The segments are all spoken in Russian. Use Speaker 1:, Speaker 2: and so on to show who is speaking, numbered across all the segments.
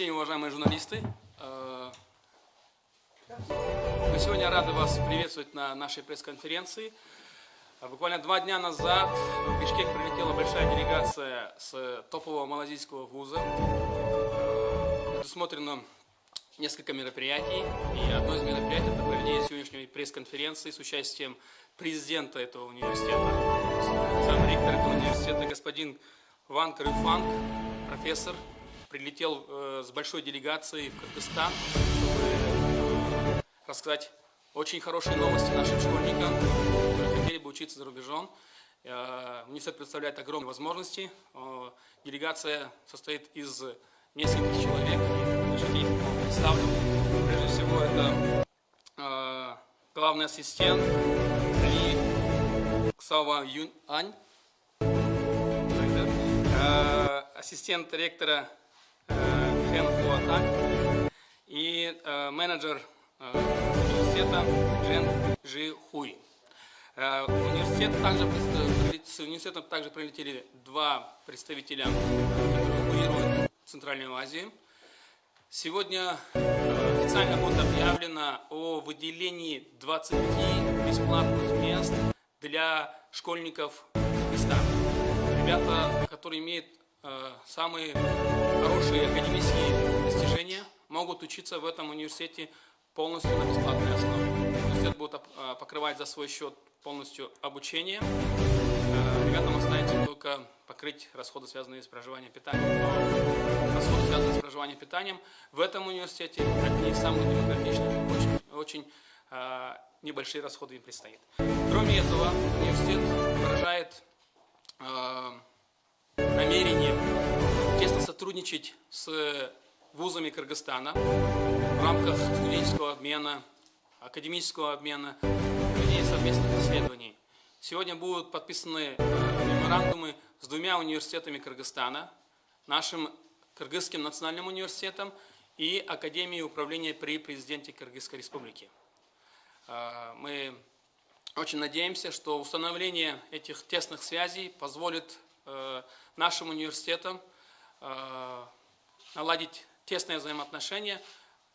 Speaker 1: день, уважаемые журналисты. Э, мы сегодня рады вас приветствовать на нашей пресс-конференции. Буквально два дня назад в Бишкек прилетела большая делегация с топового малазийского вуза. Э, предусмотрено несколько мероприятий. И одно из мероприятий – это проведение сегодняшней пресс-конференции с участием президента этого университета, сам ректор этого университета, господин Ван Крюфанг, профессор, прилетел э, с большой делегацией в Кыргызстан, чтобы рассказать очень хорошие новости нашим школьникам, которые хотели бы учиться за рубежом. Э, университет представляет огромные возможности. Э, делегация состоит из нескольких человек. Представлю. Прежде всего, это э, главный ассистент Ли Ксава Юнь Ань, э, ассистент ректора Хэн Хуатан и э, менеджер э, университета Жен Жи Хуй. Э, университет также, с университетом также прилетели два представителя, которые курируют Центральную Азию. Сегодня официально будет объявлено о выделении 20 бесплатных мест для школьников Пакистана. Ребята, которые имеют Э, самые хорошие академические достижения могут учиться в этом университете полностью на бесплатной основе. Университет будет э, покрывать за свой счет полностью обучение. Э, ребятам останется только покрыть расходы, связанные с проживанием питанием. Но расходы, связанные с проживанием питанием, в этом университете одни из самых демократичных, очень, очень небольшие расходы им предстоит. Кроме этого, университет выражает намерение тесно сотрудничать с вузами Кыргызстана в рамках студенческого обмена, академического обмена, ведения совместных исследований. Сегодня будут подписаны э, меморандумы с двумя университетами Кыргызстана, нашим Кыргызским национальным университетом и Академией управления при президенте Кыргызской республики. Э, мы очень надеемся, что установление этих тесных связей позволит Э, нашим университетам э, наладить тесные взаимоотношения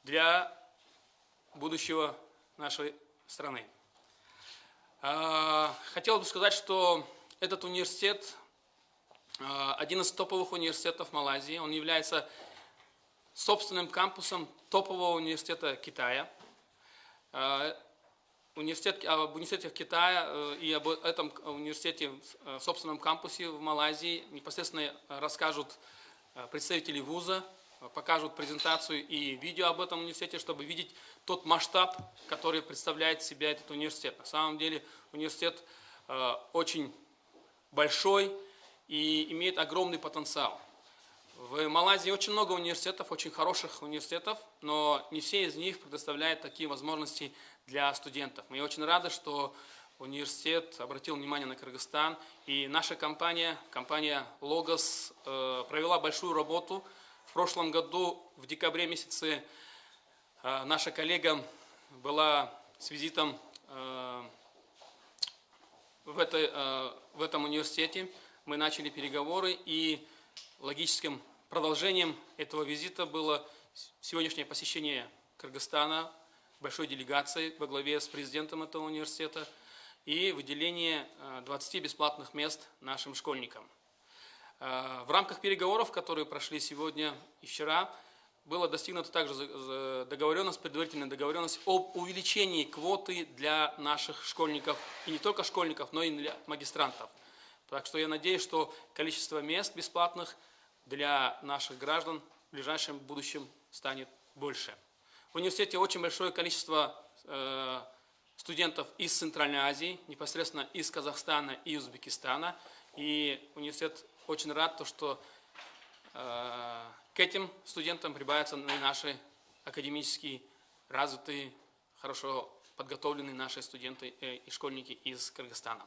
Speaker 1: для будущего нашей страны. Э, хотел бы сказать, что этот университет один из топовых университетов Малайзии. Он является собственным кампусом топового университета Китая университет, об университете Китая э, и об этом университете в собственном кампусе в Малайзии непосредственно расскажут э, представители вуза, покажут презентацию и видео об этом университете, чтобы видеть тот масштаб, который представляет себя этот университет. На самом деле университет э, очень большой и имеет огромный потенциал. В Малайзии очень много университетов, очень хороших университетов, но не все из них предоставляют такие возможности для студентов. Мы очень рады, что университет обратил внимание на Кыргызстан, и наша компания, компания Logos, э, провела большую работу. В прошлом году, в декабре месяце, э, наша коллега была с визитом э, в, этой, в этом университете. Мы начали переговоры, и логическим продолжением этого визита было сегодняшнее посещение Кыргызстана, большой делегацией во главе с президентом этого университета и выделение 20 э, бесплатных мест нашим школьникам. Э, в рамках переговоров, которые прошли сегодня и вчера, было достигнута также договоренность, предварительная договоренность об увеличении квоты для наших школьников, и не только школьников, но и для магистрантов. Так что я надеюсь, что количество мест бесплатных для наших граждан в ближайшем будущем станет больше. В университете очень большое количество э, студентов из Центральной Азии, непосредственно из Казахстана и Узбекистана. И университет очень рад, то, что э, к этим студентам прибавятся наши академически развитые, хорошо подготовленные наши студенты э, и школьники из Кыргызстана.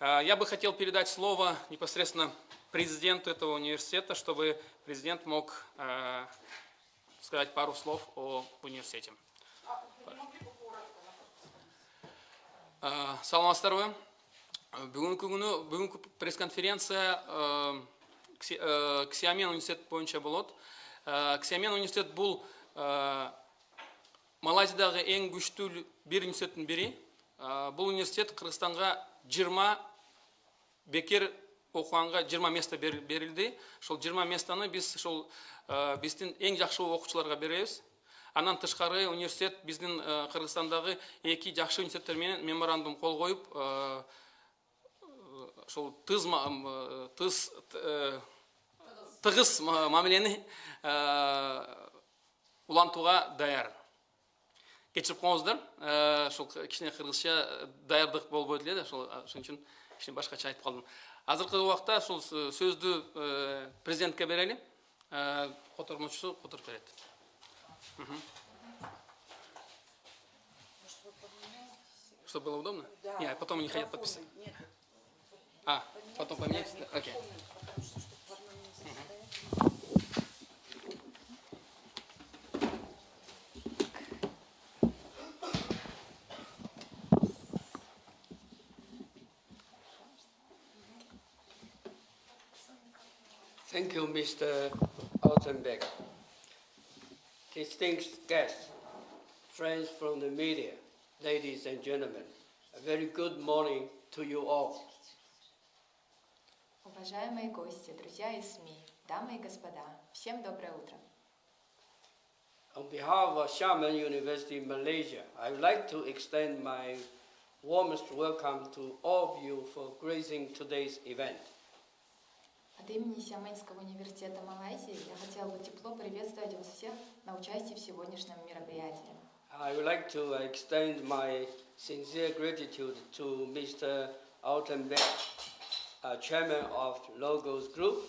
Speaker 1: Я бы хотел передать слово непосредственно президенту этого университета, чтобы президент мог сказать пару слов о университете. саламатсыздарбы бүгүнкү күнү бүгүнкү пресс конференция ксиамен университет боюнча болот Ә, ксиамен университет бұл ә, малайзиядағы ең күштүү бир университеттің бірі Ә, бұл университет қырғызстанға 20 бекер оқығанға 20 место бер- берілді. Сол 20 местаны біз сол ә, біздің ең жақсы оқушыларға береміз. Анан тышкары университет біздің ә, қырғызстандағы екі жақсы университеттермен меморандум қол қойып ә, тыз э, тыз э, тығыз ма- мамилени э, улантууга даяр. Кечирип коңуздар ошол кичине кыргызча даярдык эле да ошол ошон үчүн кичине башкача айтып калдым азыркы убакта ушул сөздү президентке берели котормочусу которуп берет чтобы было удобно? Нет, потом не хотят подписать.
Speaker 2: Нет,
Speaker 1: А, потом поменять? Да, Окей.
Speaker 3: you, Mr. Altenbeck. Distinguished guests, friends from the media, ladies and gentlemen, a very good morning to you all.
Speaker 4: Уважаемые гости, друзья из СМИ, дамы и господа, всем доброе утро.
Speaker 3: On behalf of Xiamen University, Malaysia, I would like to extend my warmest welcome to all of you for gracing today's event.
Speaker 4: От имени Сиамэнского университета Малайзии я хотела бы тепло приветствовать вас всех на участии в сегодняшнем мероприятии.
Speaker 3: I would like to extend my sincere gratitude to Mr. Altenbeck, uh, Chairman of Logos Group,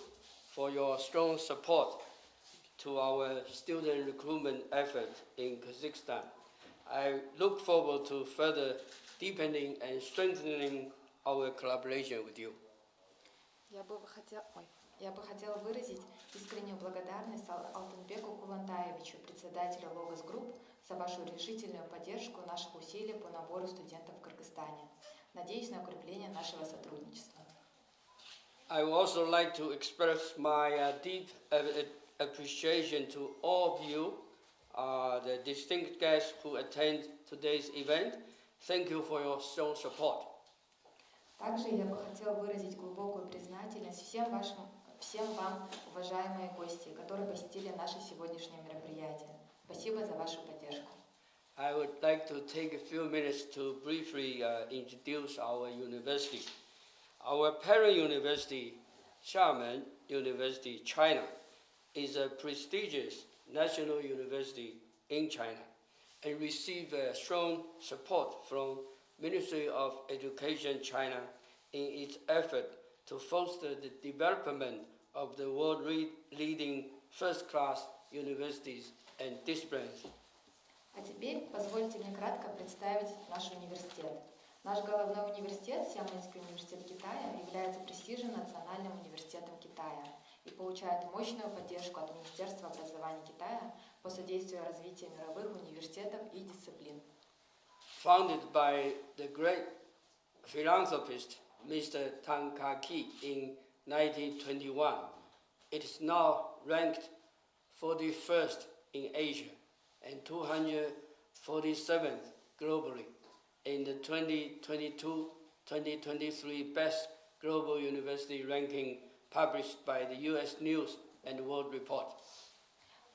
Speaker 3: for your strong support to our student recruitment effort in Kazakhstan. I look forward to further deepening and strengthening our collaboration with you.
Speaker 4: Я бы хотела, ой, я бы хотела выразить искреннюю благодарность Ал- Алтынбеку Кулантаевичу, председателю Логос Групп, за вашу решительную поддержку наших усилий по набору студентов в Кыргызстане. Надеюсь на укрепление нашего сотрудничества.
Speaker 3: I would also like to express my uh, deep uh, appreciation to all of you, uh, the distinct guests who attend today's event. Thank you for your strong support.
Speaker 4: Также я бы хотела выразить глубокую признательность всем вашим, всем вам, уважаемые гости, которые посетили наше сегодняшнее мероприятие. Спасибо за вашу поддержку.
Speaker 3: I would like to take a few minutes to briefly uh, introduce our university. Our parent university, Xiamen University, China, is a prestigious national university in China and receive uh, strong support from Ministry of Education China in its effort to foster the development of the world leading first-class universities and disciplines.
Speaker 4: А теперь позвольте мне кратко представить наш университет. Наш головной университет, Сиамэнский университет Китая, является престижным национальным университетом Китая и получает мощную поддержку от Министерства образования Китая по содействию развитию мировых университетов и дисциплин.
Speaker 3: founded by the great philanthropist Mr. Tang Ka-ki in 1921. It is now ranked 41st in Asia and 247th globally in the 2022-2023 Best Global University ranking published by the U.S. News and World Report.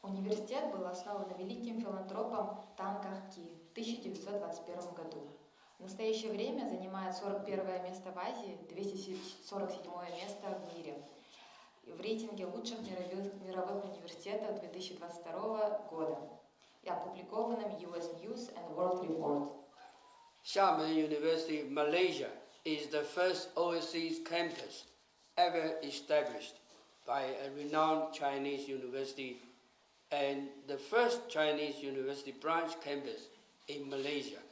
Speaker 4: Университет был основан великим филантропом Тан Ках Ки в 1921 году. В настоящее время занимает 41 место в Азии, 247 место в мире. В рейтинге лучших мировых, мировых университетов 2022 года и опубликованном US News and World Report.
Speaker 3: Xiamen University, Malaysia, is the first overseas campus ever established by a renowned Chinese university and the first Chinese university branch campus in Malaysia.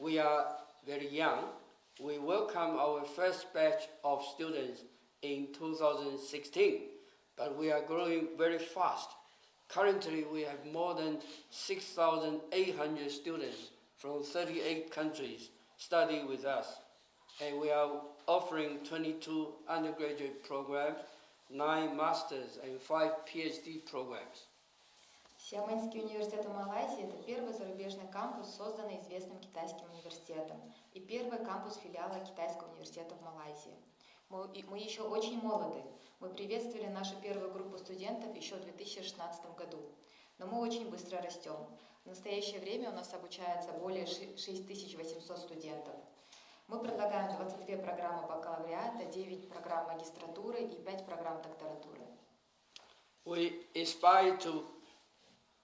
Speaker 3: We are very young. We welcome our first batch of students in 2016, but we are growing very fast. Currently, we have more than 6,800 students from 38 countries study with us, and we are offering 22 undergraduate programs, nine masters, and five PhD programs.
Speaker 4: Сиамэнский университет в Малайзии – это первый зарубежный кампус, созданный известным китайским университетом, и первый кампус филиала Китайского университета в Малайзии. Мы, мы еще очень молоды. Мы приветствовали нашу первую группу студентов еще в 2016 году. Но мы очень быстро растем. В настоящее время у нас обучается более ши- 6800 студентов. Мы предлагаем 22 программы бакалавриата, 9 программ магистратуры и 5 программ докторатуры.
Speaker 3: We aspire to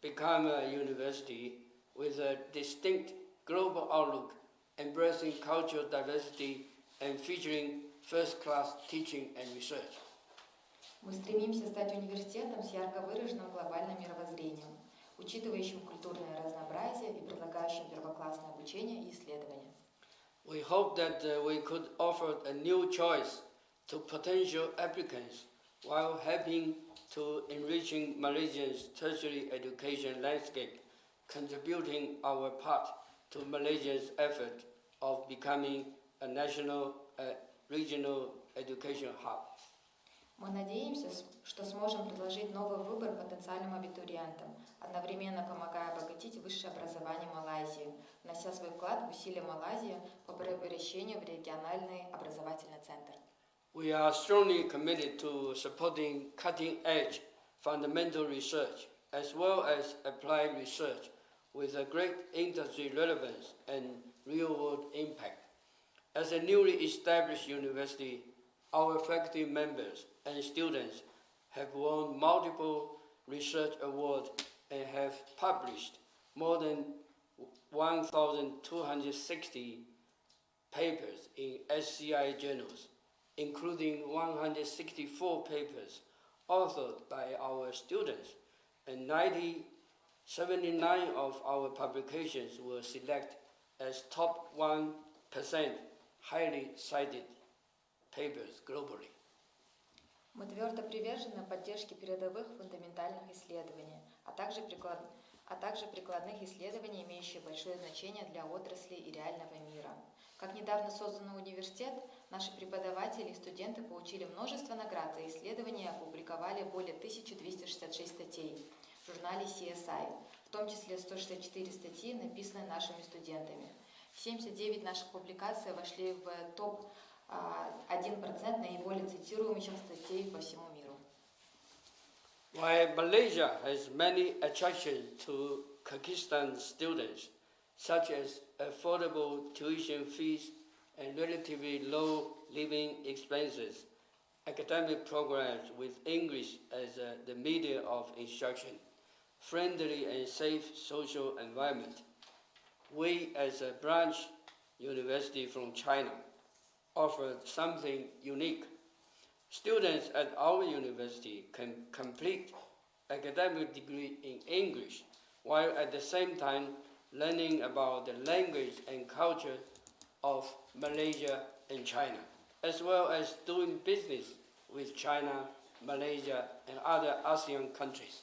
Speaker 3: become a university with a distinct global outlook, embracing cultural diversity and featuring first-class teaching and research.
Speaker 4: Мы стремимся стать университетом с ярко выраженным глобальным мировоззрением, учитывающим культурное разнообразие и предлагающим первоклассное обучение и исследования.
Speaker 3: We hope that uh, we could offer a new choice to potential applicants while helping to enriching Malaysia's tertiary education landscape, contributing our part to Malaysia's effort of becoming a national, uh, regional education hub.
Speaker 4: Мы надеемся, что сможем предложить новый выбор потенциальным абитуриентам, одновременно помогая обогатить высшее образование Малайзии, внося свой вклад в усилия Малайзии по превращению в региональный образовательный центр.
Speaker 3: We are strongly committed to supporting cutting-edge fundamental research as well as applied research with a great industry relevance and real-world impact. As a newly established university, our faculty members and students have won multiple research awards and have published more than 1,260 papers in SCI journals, including 164 papers authored by our students, and 90, 79 of our publications were selected as top 1% highly cited papers globally.
Speaker 4: Мы твердо привержены поддержке передовых фундаментальных исследований, а также, приклад... а также прикладных исследований, имеющих большое значение для отрасли и реального мира. Как недавно созданный университет, наши преподаватели и студенты получили множество наград за исследования и опубликовали более 1266 статей в журнале CSI, в том числе 164 статьи, написанные нашими студентами. 79 наших публикаций вошли в топ а, 1% наиболее цитируемых статей по всему миру.
Speaker 3: While Malaysia has many attractions to Kyrgyzstan students, such as affordable tuition fees and relatively low living expenses, academic programs with English as uh, the medium of instruction, friendly and safe social environment, we as a branch university from China offer something unique. Students at our university can complete academic degree in English while at the same time learning about the language and culture of Malaysia and China, as well as doing business with China, Malaysia, and other ASEAN countries.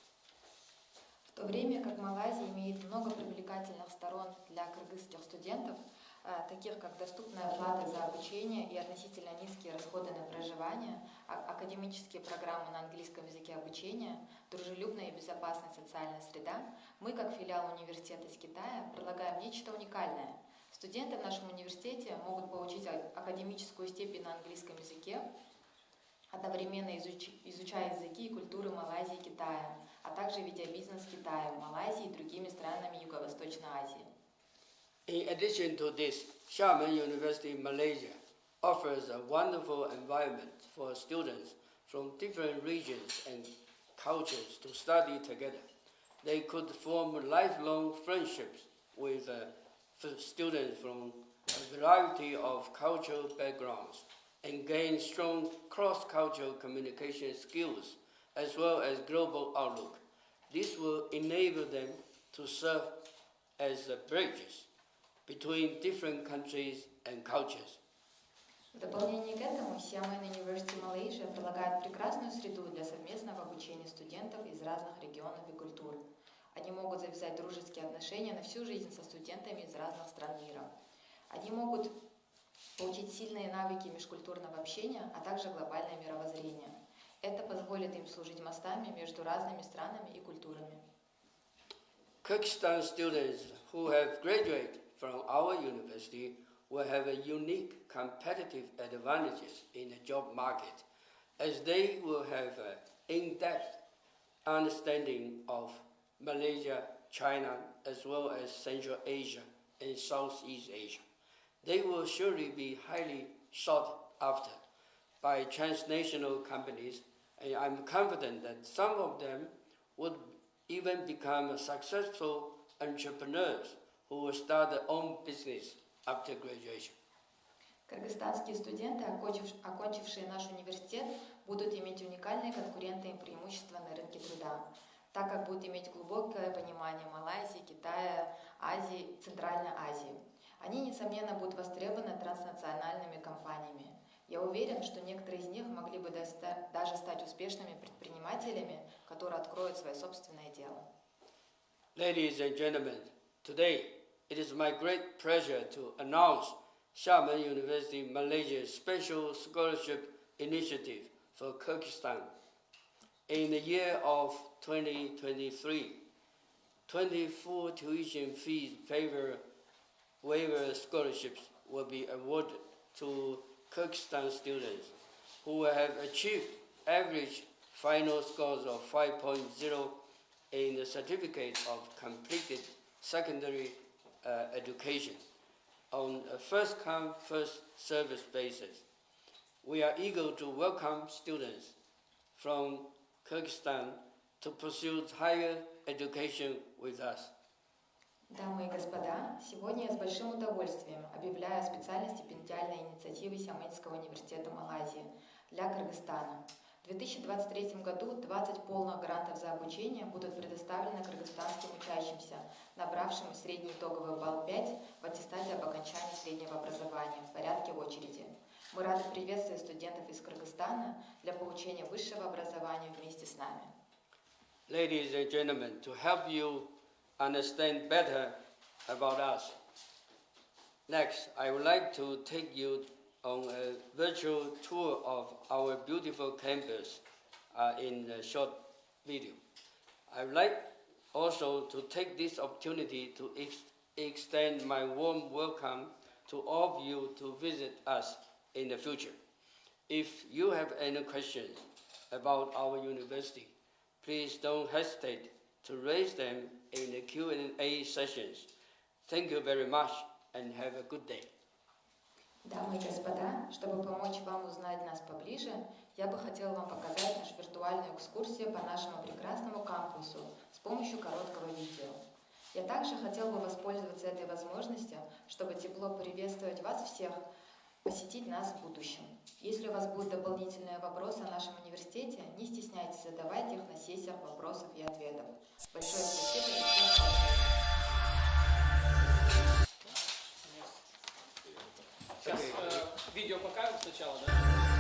Speaker 4: В то время как Малайзия имеет много привлекательных сторон для кыргызских студентов, а, таких как доступная плата за обучение и относительно низкие расходы на проживание, а- академические программы на английском языке обучения, дружелюбная и безопасная социальная среда, мы, как филиал университета из Китая, предлагаем нечто уникальное. Студенты в нашем университете могут получить а- академическую степень на английском языке, одновременно изуч- изучая языки и культуры Малайзии и Китая, а также ведя бизнес с Китаем, Малайзией и другими странами Юго-Восточной Азии.
Speaker 3: In addition to this, Xiamen University Malaysia offers a wonderful environment for students from different regions and cultures to study together. They could form lifelong friendships with uh, students from a variety of cultural backgrounds and gain strong cross-cultural communication skills as well as global outlook. This will enable them to serve as uh, bridges between different countries and cultures.
Speaker 4: В дополнение к этому Xiamen University Malaysia предлагает прекрасную среду для совместного обучения студентов из разных регионов и культур. Они могут завязать дружеские отношения на всю жизнь со студентами из разных стран мира. Они могут получить сильные навыки межкультурного общения, а также глобальное мировоззрение. Это позволит им служить мостами между разными странами и культурами.
Speaker 3: Kyrgyzstan students who have graduated from our university will have a unique competitive advantages in the job market as they will have an in-depth understanding of Malaysia, China, as well as Central Asia and Southeast Asia. They will surely be highly sought after by transnational companies, and I'm confident that some of them would even become successful entrepreneurs who will start their own business after graduation.
Speaker 4: Кыргызстанские студенты, окончив- окончившие наш университет, будут иметь уникальные конкурентные преимущества на рынке труда, так как будут иметь глубокое понимание Малайзии, Китая, Азии, Центральной Азии. Они, несомненно, будут востребованы транснациональными компаниями. Я уверен, что некоторые из них могли бы даже стать успешными предпринимателями, которые откроют свое собственное дело.
Speaker 3: Ladies and gentlemen, today it is my great pleasure to announce Xiamen University Malaysia's Special Scholarship Initiative for Kyrgyzstan. In the year of 2023, 24 tuition fees favor waiver scholarships will be awarded to Kyrgyzstan students who have achieved average final scores of 5.0 in the certificate of completed secondary uh, education on a first come, first service basis. We are eager to welcome students from Kyrgyzstan
Speaker 4: Дамы и господа, сегодня я с большим удовольствием объявляю о специальной стипендиальной инициативе Сиамэнского университета Малайзии для Кыргызстана. В 2023 году 20 полных грантов за обучение будут предоставлены кыргызстанским учащимся, набравшим средний итоговый балл 5 в аттестате об окончании среднего образования в порядке очереди. Мы рады приветствовать студентов из Кыргызстана для получения высшего образования вместе с нами.
Speaker 3: Ladies and gentlemen, to help you understand better about us, next I would like to take you on a virtual tour of our beautiful campus uh, in a short video. I would like also to take this opportunity to ex- extend my warm welcome to all of you to visit us in the future. If you have any questions about our university, please don't hesitate to raise them in the Q&A sessions. Thank you very much and have a good day.
Speaker 4: Дамы и господа, чтобы помочь вам узнать нас поближе, я бы хотела вам показать нашу виртуальную экскурсию по нашему прекрасному кампусу с помощью короткого видео. Я также хотела бы воспользоваться этой возможностью, чтобы тепло приветствовать вас всех, посетить нас в будущем. Если у вас будут дополнительные вопросы о нашем университете, не стесняйтесь задавать их на сессиях вопросов и ответов. Большое спасибо.
Speaker 1: Сейчас э, видео покажем сначала, да?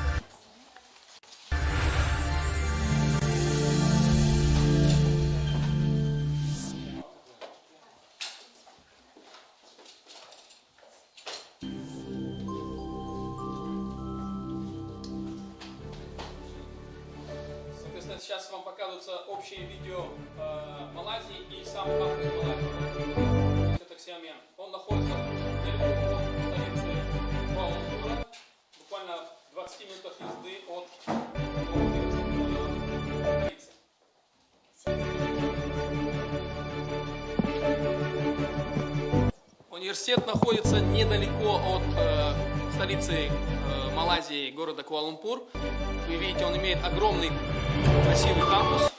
Speaker 1: Сейчас вам показываются общие видео э, Малайзии и сам кампус Малайзии. Это Xiamen. Он находится от столицы Куала-Лумпура, буквально в 20 минутах езды от столицы. Университет находится недалеко от э, столицы э, Малайзии, города Куала-Лумпур. Вы видите, он имеет огромный красивый кампус.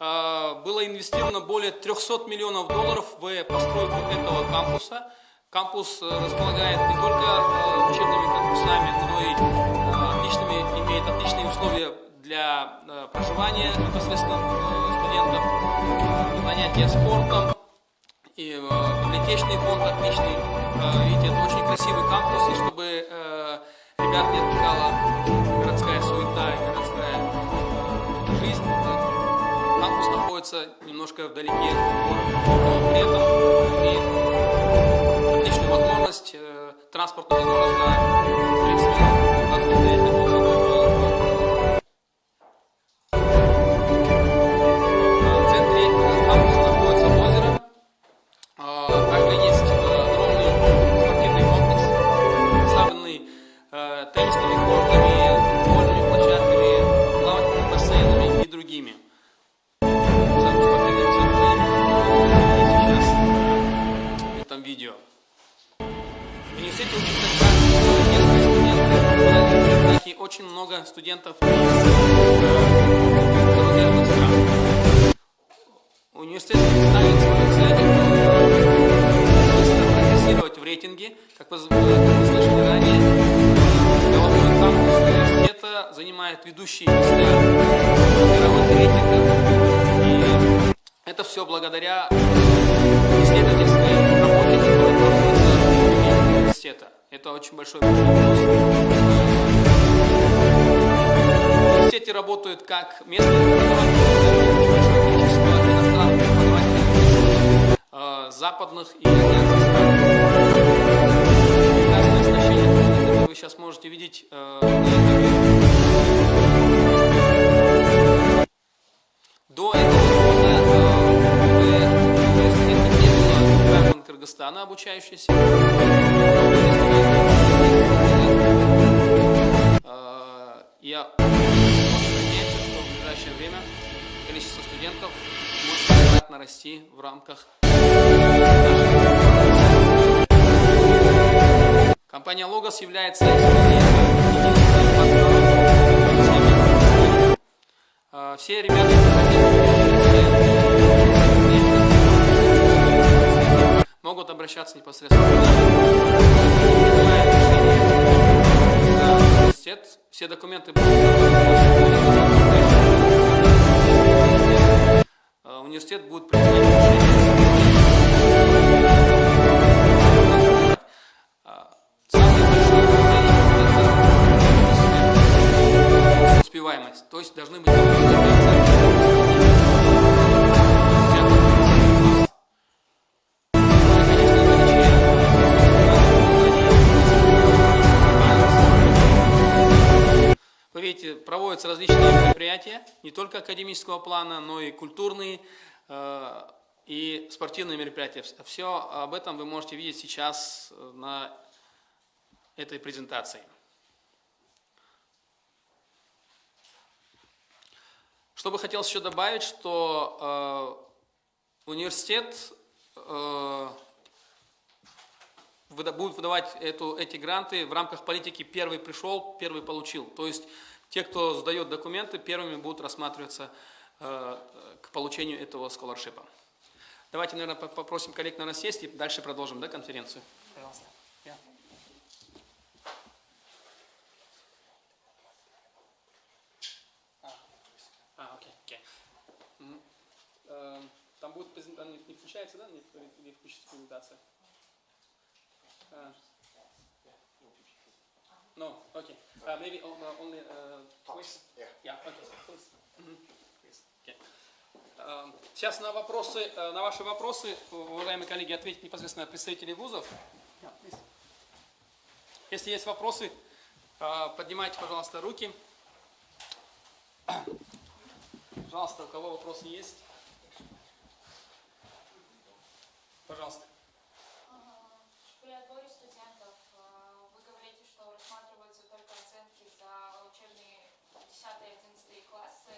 Speaker 1: Э, было инвестировано более 300 миллионов долларов в постройку этого кампуса. Кампус э, располагает не только э, учебными корпусами, но и э, отличными, имеет отличные условия для проживания непосредственно студентов, занятия спортом, и библиотечный фонд отличный. Видите, это очень красивый кампус, и чтобы ребят не отвлекала находится немножко вдалеке от но при этом имеет отличную возможность, э, транспортную возможность 30 минут очень много студентов. Университет ставит свою цель прогрессировать в рейтинге. Как вы, слышали ранее, головной кампус университета занимает ведущие места мировых рейтингах. И это все благодаря исследовательской работе, которая проводится университета. Это очень большой плюс. Университете работают как местные э, западных и. Прекрасное оснащение, которое вы сейчас можете видеть э, на экране. До этого года э, было граждан Кыргызстана, обучающихся. Э, Я ближайшее время количество студентов может кратно расти в рамках Компания Logos является Все ребята, могут обращаться непосредственно университет. Все документы будут Университет будет принимать решение. А, успеваемость. То есть должны быть Видите, проводятся различные мероприятия, не только академического плана, но и культурные э, и спортивные мероприятия. Все об этом вы можете видеть сейчас э, на этой презентации. Что бы хотелось еще добавить, что э, университет э, выда- будет выдавать эту, эти гранты в рамках политики «первый пришел, первый получил». То есть те, кто сдает документы, первыми будут рассматриваться э, к получению этого сколоршипа. Давайте, наверное, по- попросим коллег, наверное, сесть и дальше продолжим да, конференцию. Пожалуйста. Я. А, окей, окей. Мгм. Эм, Там будет презентация, не включается, да, не, не включится презентация? А. No, okay. Uh, maybe uh, only uh, voice.
Speaker 5: Yeah.
Speaker 1: Yeah, okay. Please. Please. Okay. Um, Сейчас на вопросы, э, на ваши вопросы, уважаемые коллеги, ответят непосредственно представители вузов. Yeah, please. Если есть вопросы, э, поднимайте, пожалуйста, руки. Пожалуйста, у кого вопросы есть? Пожалуйста.
Speaker 6: При отборе студентов э, вы говорите, что рассматриваются только оценки за учебные 10-11 классы.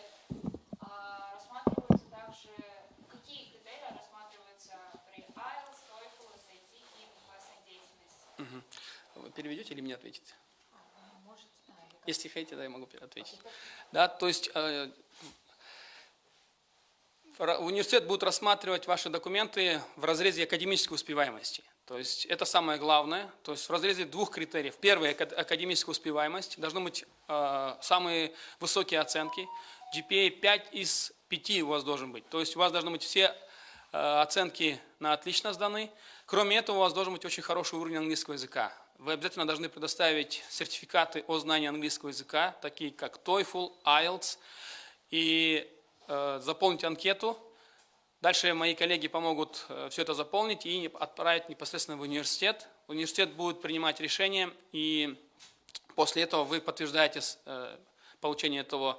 Speaker 6: А Рассматриваются также, какие критерии рассматриваются при IELTS, TOEFL, SAT и классной деятельности?
Speaker 1: Вы переведете или мне ответите?
Speaker 4: А?
Speaker 1: Если хотите, да, я могу ответить. Да, то есть э, университет будет рассматривать ваши документы в разрезе академической успеваемости. То есть это самое главное. То есть в разрезе двух критериев. Первый – ака- академическая успеваемость. Должны быть э, самые высокие оценки. GPA 5 из 5 у вас должен быть. То есть у вас должны быть все э, оценки на отлично сданы. Кроме этого, у вас должен быть очень хороший уровень английского языка. Вы обязательно должны предоставить сертификаты о знании английского языка, такие как TOEFL, IELTS, и э, заполнить анкету. Дальше мои коллеги помогут все это заполнить и отправить непосредственно в университет. Университет будет принимать решение, и после этого вы подтверждаете э, получение этого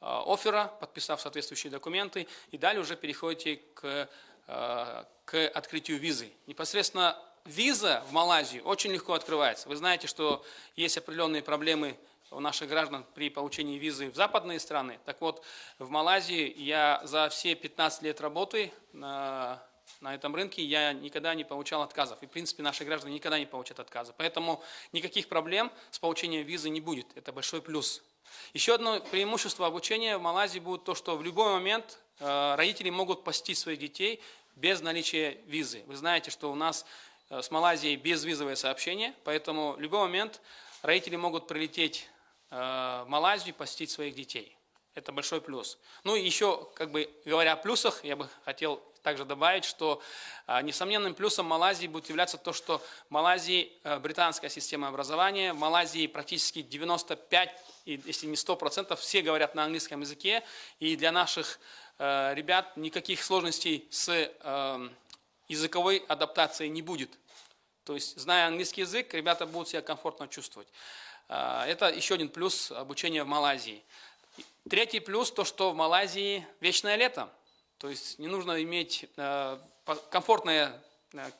Speaker 1: э, оффера, подписав соответствующие документы, и далее уже переходите к, э, к открытию визы. Непосредственно виза в Малайзию очень легко открывается. Вы знаете, что есть определенные проблемы у наших граждан при получении визы в западные страны. Так вот, в Малайзии я за все 15 лет работы на на этом рынке, я никогда не получал отказов. И, в принципе, наши граждане никогда не получат отказа. Поэтому никаких проблем с получением визы не будет. Это большой плюс. Еще одно преимущество обучения в Малайзии будет то, что в любой момент э, родители могут посетить своих детей без наличия визы. Вы знаете, что у нас с Малайзией безвизовое сообщение, поэтому в любой момент родители могут прилететь э, в Малайзию и посетить своих детей. Это большой плюс. Ну и еще, как бы говоря о плюсах, я бы хотел также добавить, что а, несомненным плюсом Малайзии будет являться то, что в Малайзии британская система образования, в Малайзии практически 95, и если не 100%, все говорят на английском языке, и для наших ребят никаких сложностей с языковой адаптацией не будет. То есть, зная английский язык, ребята будут себя комфортно чувствовать. Это еще один плюс обучения в Малайзии. Третий плюс, то что в Малайзии вечное лето. То есть не нужно иметь э, комфортные, э,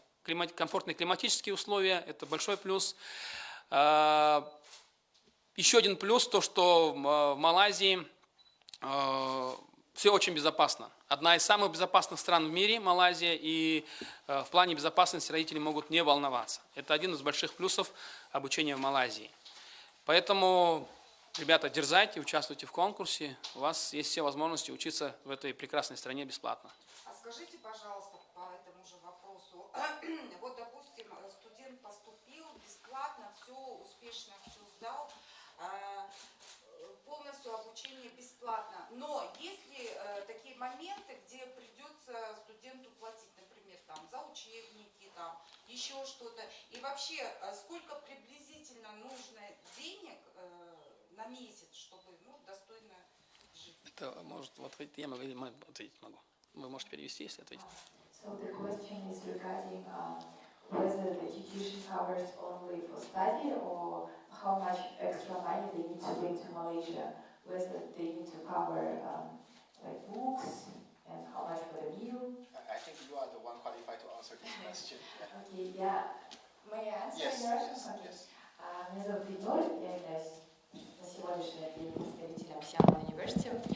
Speaker 1: комфортные климатические условия, это большой плюс. Э, еще один плюс, то что в Малайзии все очень безопасно. Одна из самых безопасных стран в мире, Малайзия, и в плане безопасности родители могут не волноваться. Это один из больших плюсов обучения в Малайзии. Поэтому Ребята, дерзайте, участвуйте в конкурсе. У вас есть все возможности учиться в этой прекрасной стране бесплатно.
Speaker 2: А скажите, пожалуйста, по этому же вопросу. вот, допустим, студент поступил бесплатно, все успешно, все сдал, а, полностью обучение бесплатно. Но есть ли э, такие моменты, где придется студенту платить, например, там, за учебники, там, еще что-то? И вообще, э, сколько приблизительно нужно денег э, на месяц, чтобы ну, достойно жить.
Speaker 1: Это может вот я могу, я ответить могу. Вы можете перевести, если ответить.
Speaker 4: So the question is regarding uh, whether the education covers only for study or how much extra money they need to bring to Malaysia, whether they need to cover um, like books and how much for the meal.
Speaker 5: I think you are the one qualified to answer this question. Yeah.
Speaker 4: Okay, yeah. May I answer
Speaker 5: Yes,
Speaker 4: your
Speaker 5: yes,
Speaker 4: question?
Speaker 5: yes.
Speaker 4: Меня зовут Игорь, я являюсь на сегодняшний день представителем Сиама университета.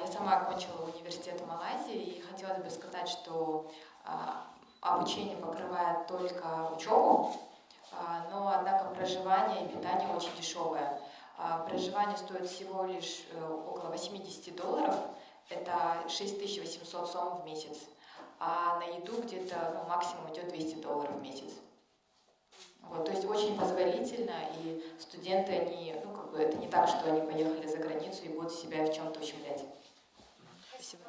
Speaker 4: Я сама окончила университет в Малайзии и хотелось бы сказать, что а, обучение покрывает только учебу, а, но однако проживание и питание очень дешевое. А, проживание стоит всего лишь э, около 80 долларов, это 6800 сом в месяц, а на еду где-то ну, максимум идет 200 долларов в месяц. Вот, то есть очень позволительно, и студенты, они, ну, как бы, это не так, что они поехали за границу и будут себя в чем-то ущемлять.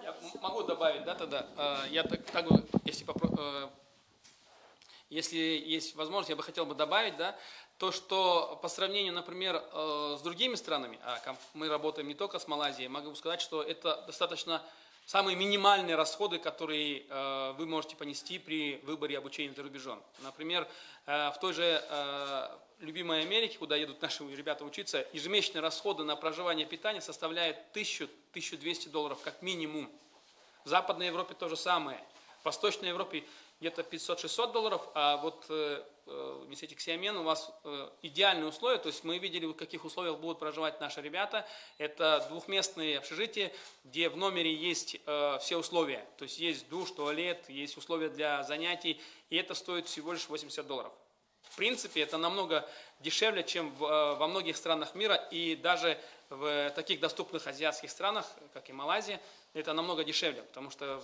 Speaker 1: Я могу добавить, да, тогда? А, я так, так если, попро... Э, если есть возможность, я бы хотел бы добавить, да, то, что по сравнению, например, э, с другими странами, а мы работаем не только с Малайзией, могу сказать, что это достаточно самые минимальные расходы, которые э, вы можете понести при выборе обучения за рубежом. Например, э, в той же любимой Америке, куда едут наши ребята учиться, ежемесячные расходы на проживание и питание составляют 1000-1200 долларов как минимум. В Западной Европе то же самое. В Восточной Европе где-то 500-600 долларов, а вот э, э, в университете Ксиамен у вас э, идеальные условия, то есть мы видели, в каких условиях будут проживать наши ребята. Это двухместные общежития, где в номере есть все условия, то есть есть душ, туалет, есть условия для занятий, и это стоит всего лишь 80 долларов. В принципе, это намного дешевле, чем во многих странах мира, и даже в таких доступных азиатских странах, как и Малайзия, это намного дешевле, потому что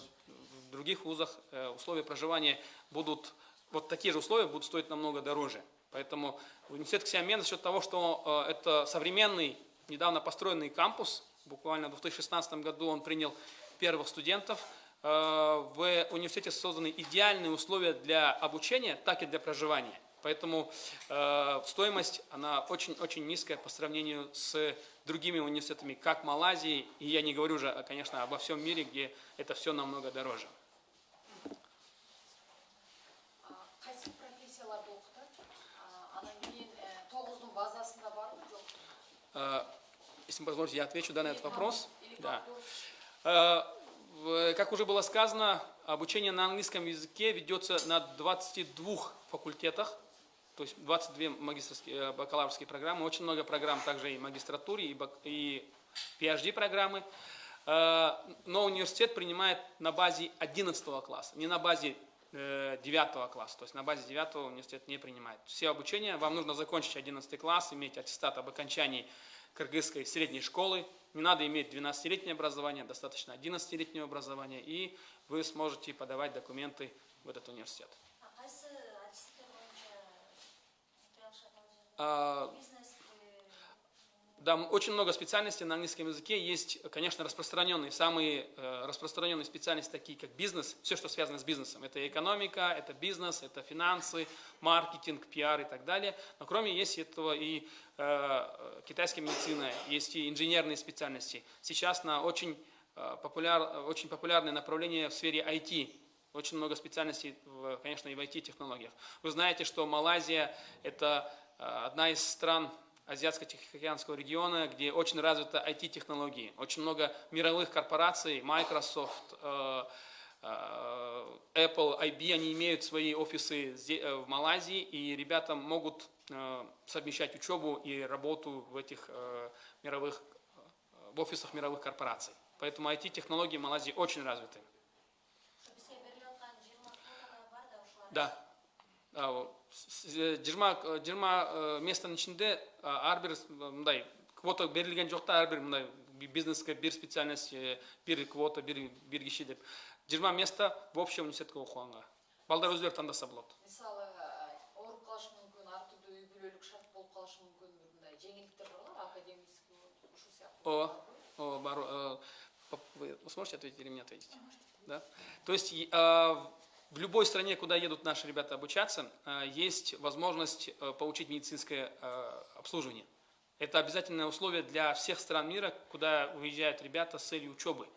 Speaker 1: в других вузах э, условия проживания будут, вот такие же условия будут стоить намного дороже. Поэтому университет Ксиамен за счет того, что э, это современный, недавно построенный кампус, буквально в 2016 году он принял первых студентов, э, в университете созданы идеальные условия для обучения, так и для проживания. Поэтому стоимость, она очень-очень низкая по сравнению с другими университетами, как Малайзии, и я не говорю уже, конечно, обо всем мире, где это все намного дороже. Если позволите, я отвечу да, на этот вопрос. Да.
Speaker 2: как
Speaker 1: в- Как уже было сказано, обучение на английском языке ведется на 22 факультетах, то есть 22 магистрские, э, бакалаврские программы, очень много программ также и магистратуре, и, и PhD программы. Э, Но университет принимает на базе 11 класса, не на базе 9 класса. То есть на базе 9 университет не принимает. Все обучение, вам нужно закончить 11 класс, иметь аттестат об окончании кыргызской средней школы. Не надо иметь 12-летнее образование, достаточно 11-летнего образования, и вы сможете подавать документы в этот университет.
Speaker 6: А қайсы әдістер бойынша триалшат
Speaker 1: А,
Speaker 6: бизнес
Speaker 1: Да, м- очень много специальностей на английском языке. Есть, конечно, распространенные, самые э, распространенные специальности, такие как бизнес, все, что связано с бизнесом. Это экономика, это бизнес, это финансы, маркетинг, пиар и так далее. Но кроме есть этого и э, китайская медицина, есть и инженерные специальности. Сейчас на очень, э, популяр, очень популярное направление в сфере IT. Очень много специальностей, конечно, и в IT-технологиях. Вы знаете, что Малайзия – это э, одна из стран Азиатско-Тихоокеанского региона, где очень развиты IT-технологии. Очень много мировых корпораций, Microsoft, э, э, Apple, IB, они имеют свои офисы зе- э, в Малайзии, и ребята могут э, совмещать учебу и работу в этих э, мировых, э, в офисах мировых корпораций. Поэтому IT-технологии в Малайзии очень развиты.
Speaker 6: бізге беріліп жатқан жиырма квоталар бар да
Speaker 1: а, о, жиырма э, жиырма э, местанын ичинде а, ар бир с- мындай квота берилген жок да ар бир мындай би- бизнеске бир специальность э, бир квота бир бир киши деп. Жыйырма место в общем университетке окуганга балдар өздөрү тандаса болот
Speaker 7: мисалы ооруп калышы мүмкүн ар түрдүү үй бүлөлүк шарт болуп калышы мүмкүн бир мындай жеңилдиктер бар го академический ушул сыяктуу
Speaker 1: О, о, бар, э, поп- вы сможете ответить или мне ответить? Да? То есть э, в любой стране, куда едут наши ребята обучаться, э, есть возможность э, получить медицинское э, обслуживание. Это обязательное условие для всех стран мира, куда уезжают ребята с целью учебы.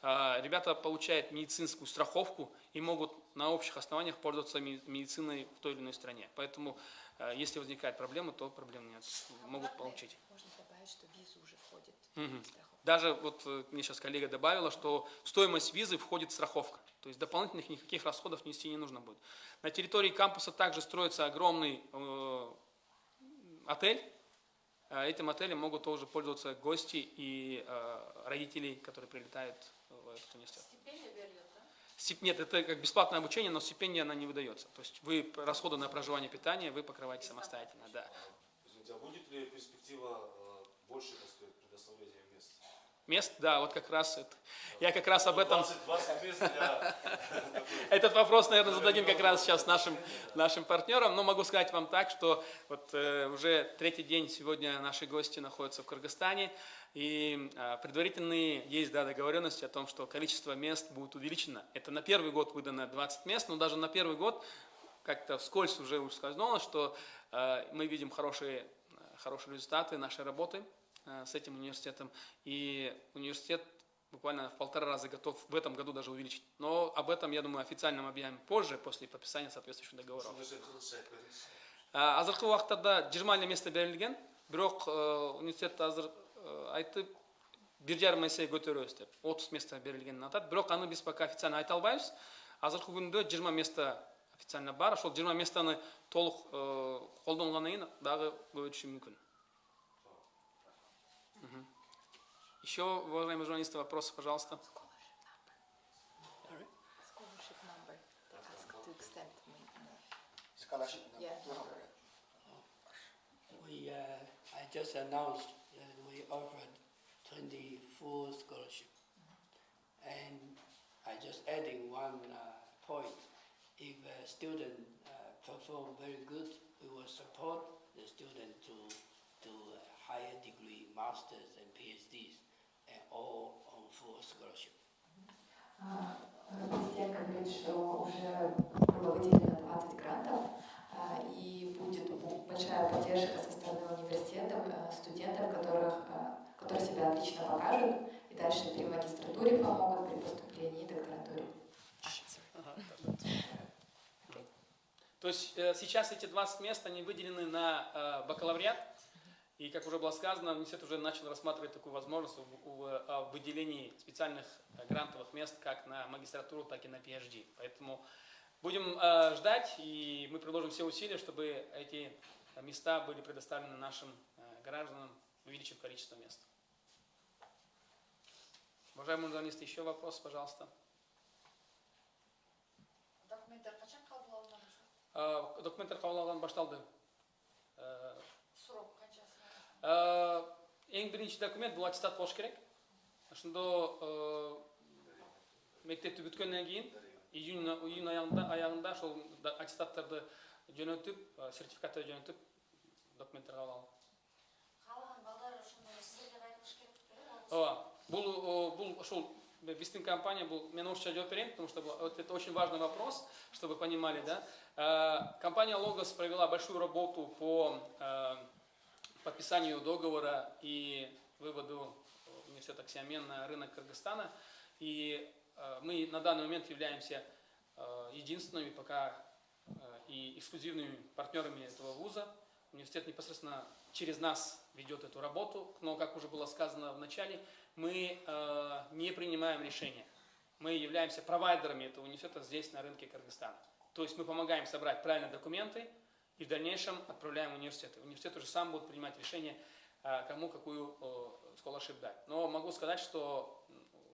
Speaker 1: Ребята получают медицинскую страховку и могут на общих основаниях пользоваться медициной в той или иной стране. Поэтому, если возникают проблемы, то проблем нет. Могут получить.
Speaker 4: Можно добавить, что в визу уже входит
Speaker 1: Мгм. Даже вот э, мне сейчас коллега добавила, что в стоимость визы входит страховка. То есть дополнительных никаких расходов нести не нужно будет. На территории кампуса также строится огромный э, отель. Э, Этим отелем могут тоже пользоваться гости и э, родители, которые прилетают в этот университет. Нет, это как бесплатное обучение, но стипендия она не выдается. То есть вы расходы на проживание питание вы покрываете самостоятельно. Да.
Speaker 8: Извините, а будет ли перспектива э, больше, так сказать, предоставления мест?
Speaker 1: Мест, да, вот как раз это. Я как раз об этом
Speaker 8: 20, 20 мест для...
Speaker 1: Этот вопрос, наверное, зададим как раз сейчас нашим, нашим партнерам, но могу сказать вам так, что вот э, уже третий день сегодня наши гости находятся в Кыргызстане, и э, предварительные есть да, договоренности о том, что количество мест будет увеличено. Это на первый год выдано 20 мест, но даже на первый год как-то вскользь уже ускользнуло, что э, мы видим хорошие, э, хорошие результаты нашей работы с этим университетом, и университет буквально в полтора раза готов в этом году даже увеличить. Но об этом, я думаю, официально мы объявим позже, после подписания соответствующих договоров. Азыркы убактарда жыйырма эле место берилген бирок э, университет азыр э, айтып бир жарым эсе көтөрөбүз деп отуз место берилгенин атат. Бирок аны биз пока официально айта албайбыз азыркы күндө жыйырма место официально бар ошол жыйырма местоны толук э, колдонгондон кийин дагы көбөйтүшү мүмкүн Мгм. еще уважаемые журналисты вопросы пожалуйста
Speaker 4: Scholarship number asked to extend.
Speaker 5: Scholarship.
Speaker 4: Yeah.
Speaker 3: We, uh, I just announced that we offered 24 scholarship. And I just adding one uh, point. If a student uh, perform very good, we will support the student to do a higher degree, masters and PhDs, and all on full scholarship.
Speaker 4: Говорит, что уже было выделено 20 грантов, а, и будет бу- большая поддержка со стороны университетов, э, студентов, которых, э, которые себя отлично покажут, и дальше при магистратуре помогут, при поступлении и докторатуре.
Speaker 1: То есть э, сейчас эти 20 мест, они выделены на э, бакалавриат, и, как уже было сказано, университет уже начал рассматривать такую возможность в, в выделении специальных э, грантовых мест как на магистратуру, так и на PhD. Поэтому будем э, ждать, и мы приложим все усилия, чтобы эти места были предоставлены нашим э, гражданам, увеличив количество мест. Уважаемые журналисты, еще вопрос, пожалуйста.
Speaker 7: документтер
Speaker 1: Ә, документтер қабыл алған башталды
Speaker 7: канчасы
Speaker 1: ә, ең бірінші документ бұл аттестат болуш керек ошондо ә, мектепти бүткөндөн кийин июнь июнь аягында аягында ошол да- аттестаттарды жөнөтүп ә, сертификаттарды жөнөтүп документтер кабыл алып
Speaker 6: Калган балдар ошондо сиздерге кайтыш керек беле?
Speaker 1: ооба бул о, бул ошол биздин компания бул мен орусча жооп берейин потому что вот это очень важный вопрос чтобы вы понимали да Э, компания логос провела большую работу по э, подписанию договора и выводу университета Ксиамен на рынок Кыргызстана и э, мы на данный момент являемся э, единственными пока э, и эксклюзивными партнерами этого вуза университет непосредственно через нас ведет эту работу, но, как уже было сказано в начале, мы э, не принимаем решения. Мы являемся провайдерами этого университета здесь, на рынке Кыргызстана. То есть мы помогаем собрать правильные документы и в дальнейшем отправляем в университет. Университет уже сам будет принимать решение, э, кому какую э, scholarship дать. Но могу сказать, что